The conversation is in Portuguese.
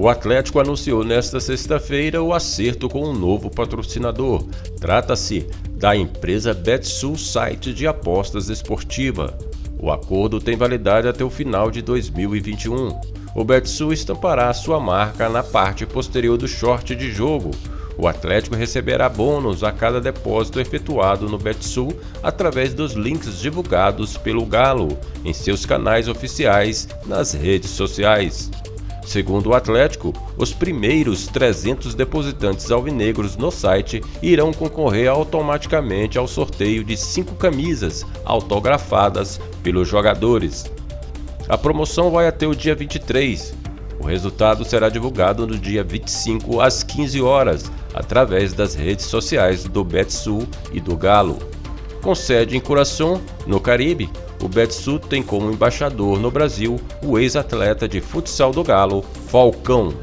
O Atlético anunciou nesta sexta-feira o acerto com um novo patrocinador. Trata-se da empresa Betsul Site de apostas esportiva. O acordo tem validade até o final de 2021. O Betsul estampará sua marca na parte posterior do short de jogo. O Atlético receberá bônus a cada depósito efetuado no Betsul através dos links divulgados pelo Galo em seus canais oficiais nas redes sociais. Segundo o Atlético, os primeiros 300 depositantes alvinegros no site irão concorrer automaticamente ao sorteio de cinco camisas autografadas pelos jogadores. A promoção vai até o dia 23. O resultado será divulgado no dia 25 às 15 horas, através das redes sociais do Betsul e do Galo. Com sede em Curaçao, no Caribe, o Betsu tem como embaixador no Brasil o ex-atleta de futsal do Galo, Falcão.